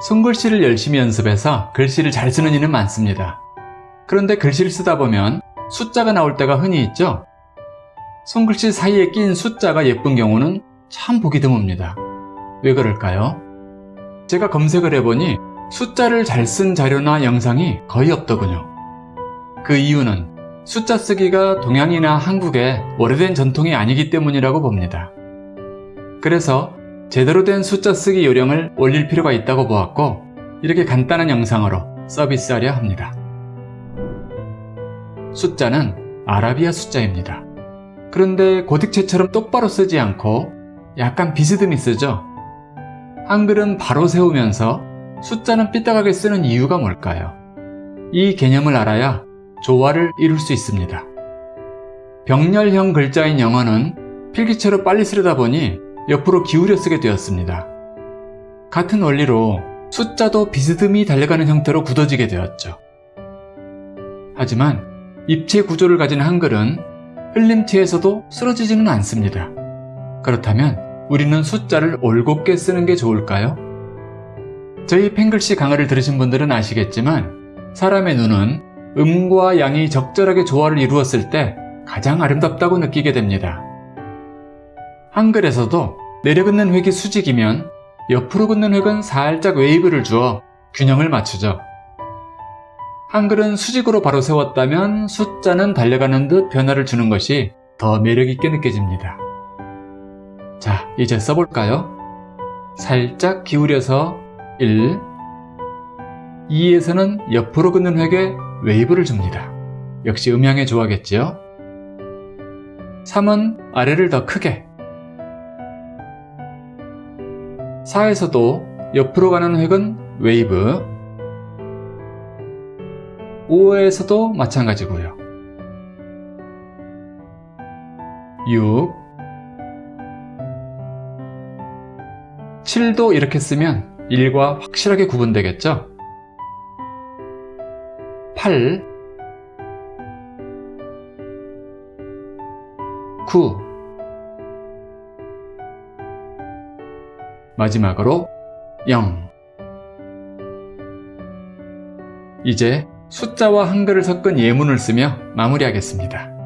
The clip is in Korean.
손글씨를 열심히 연습해서 글씨를 잘 쓰는 이는 많습니다. 그런데 글씨를 쓰다 보면 숫자가 나올 때가 흔히 있죠? 손글씨 사이에 낀 숫자가 예쁜 경우는 참 보기 드뭅니다. 왜 그럴까요? 제가 검색을 해보니 숫자를 잘 쓴 자료나 영상이 거의 없더군요. 그 이유는 숫자 쓰기가 동양이나 한국의 오래된 전통이 아니기 때문이라고 봅니다. 그래서 제대로 된 숫자 쓰기 요령을 올릴 필요가 있다고 보았고 이렇게 간단한 영상으로 서비스하려 합니다. 숫자는 아라비아 숫자입니다. 그런데 고딕체처럼 똑바로 쓰지 않고 약간 비스듬히 쓰죠? 한글은 바로 세우면서 숫자는 삐딱하게 쓰는 이유가 뭘까요? 이 개념을 알아야 조화를 이룰 수 있습니다. 병렬형 글자인 영어는 필기체로 빨리 쓰려다 보니 옆으로 기울여 쓰게 되었습니다. 같은 원리로 숫자도 비스듬히 달려가는 형태로 굳어지게 되었죠. 하지만 입체 구조를 가진 한글은 흘림티에서도 쓰러지지는 않습니다. 그렇다면 우리는 숫자를 올곧게 쓰는 게 좋을까요? 저희 팽글씨 강의를 들으신 분들은 아시겠지만 사람의 눈은 음과 양이 적절하게 조화를 이루었을 때 가장 아름답다고 느끼게 됩니다. 한글에서도 내려 긋는 획이 수직이면 옆으로 긋는 획은 살짝 웨이브를 주어 균형을 맞추죠. 한글은 수직으로 바로 세웠다면 숫자는 달려가는 듯 변화를 주는 것이 더 매력있게 느껴집니다. 자, 이제 써볼까요? 살짝 기울여서 1 2에서는 옆으로 긋는 획에 웨이브를 줍니다. 역시 음양의 조화겠지요? 3은 아래를 더 크게 4에서도 옆으로 가는 획은 웨이브. 5에서도 마찬가지고요. 6 7도 이렇게 쓰면 1과 확실하게 구분되겠죠? 8 9 마지막으로 0 이제 숫자와 한글을 섞은 예문을 쓰며 마무리하겠습니다.